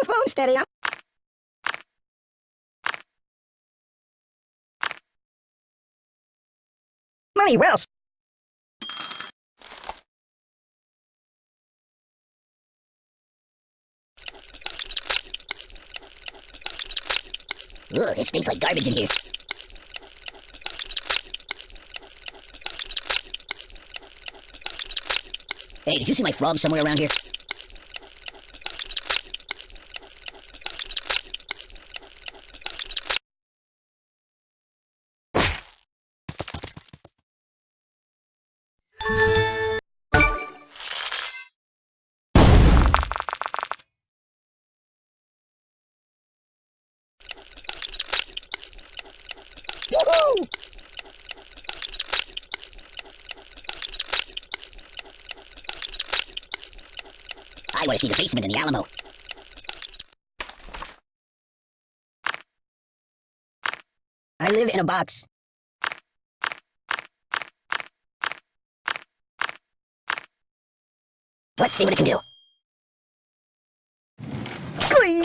the phone steady. I'm Money well. Ugh, it stinks like garbage in here. Hey, did you see my frog somewhere around here? I want to see the basement in the Alamo. I live in a box. Let's see what it can do. Glee!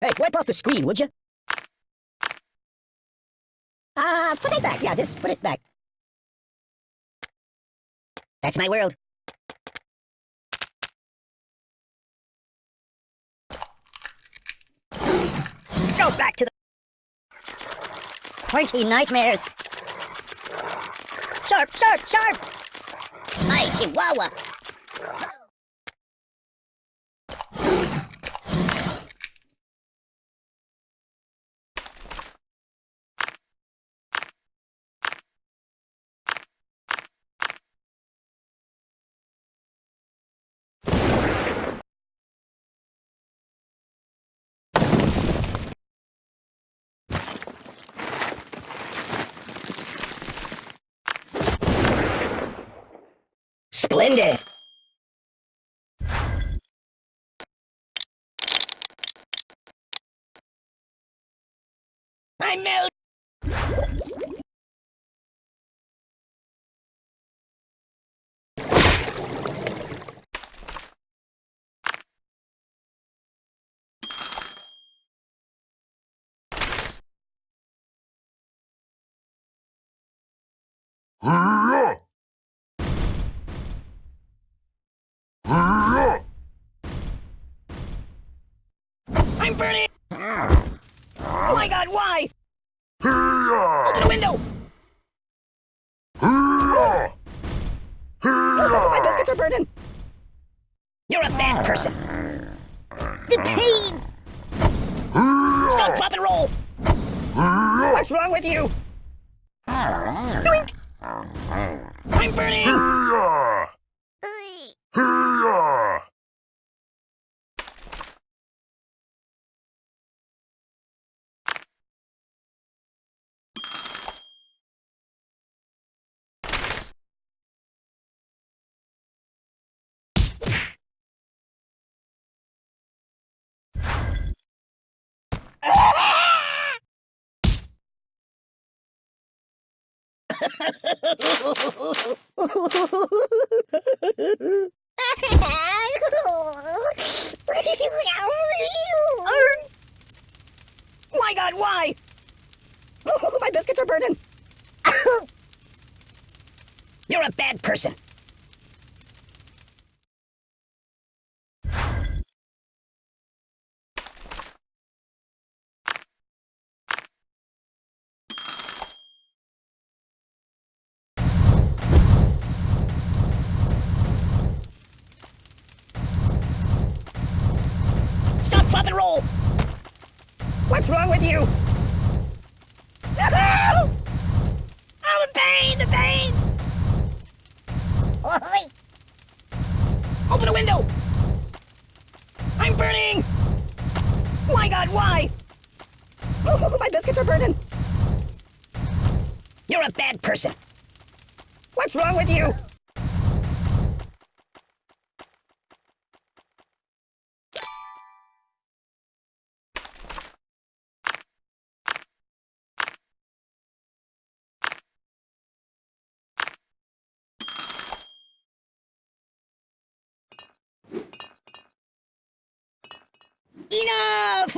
Hey, wipe off the screen, would you? Ah, uh, put it back. Yeah, just put it back. That's my world. Go back to the pointy nightmares. Sharp, sharp, sharp! My chihuahua. Splendid! I melt. I'm burning! Oh my god, why? Open the window! my biscuits are burning! You're a bad person! The pain. Stop, drop, and roll! What's wrong with you? Doink! I'm burning! My god, why? my biscuits are burning! You're a bad person! with you! No! Oh, the pain! The pain! Oi! Open a window! I'm burning! My god, why? Oh, my biscuits are burning! You're a bad person! What's wrong with you?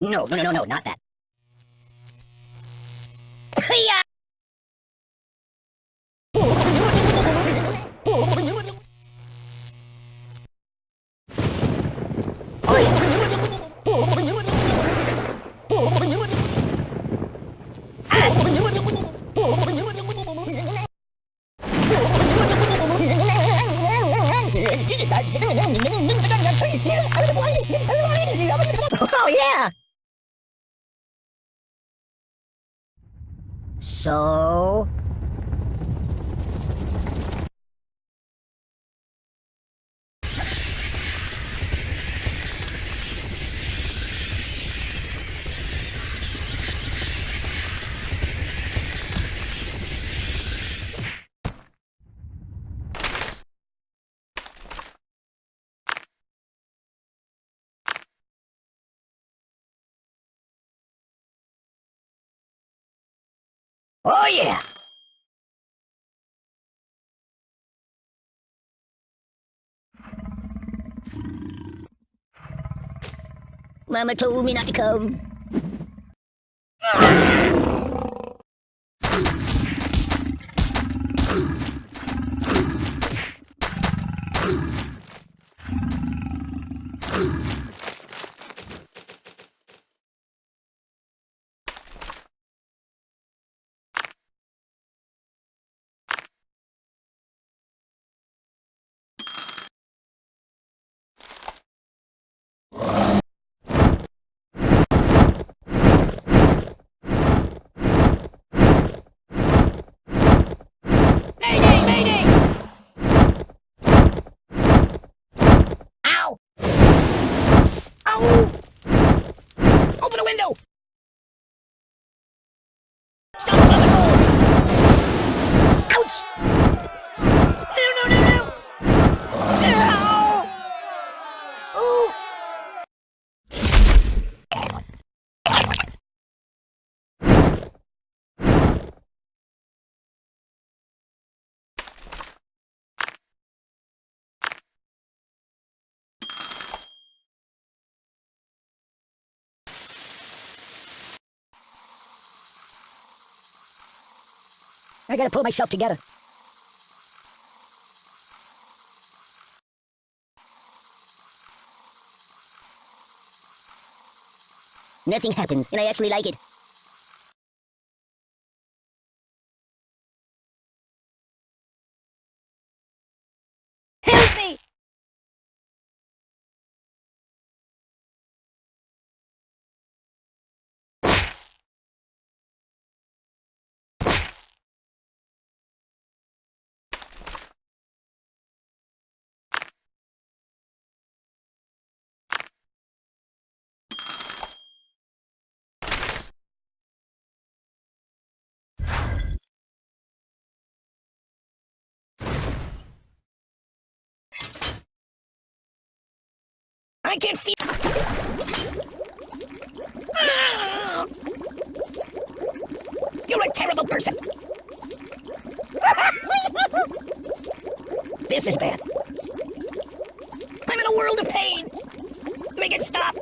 No, no, no, no, not that. So Oh yeah! Mama told me not to come. Ah. Ow! I gotta pull myself together. Nothing happens, and I actually like it. I can feel... You're a terrible person. this is bad. I'm in a world of pain. Make it stop.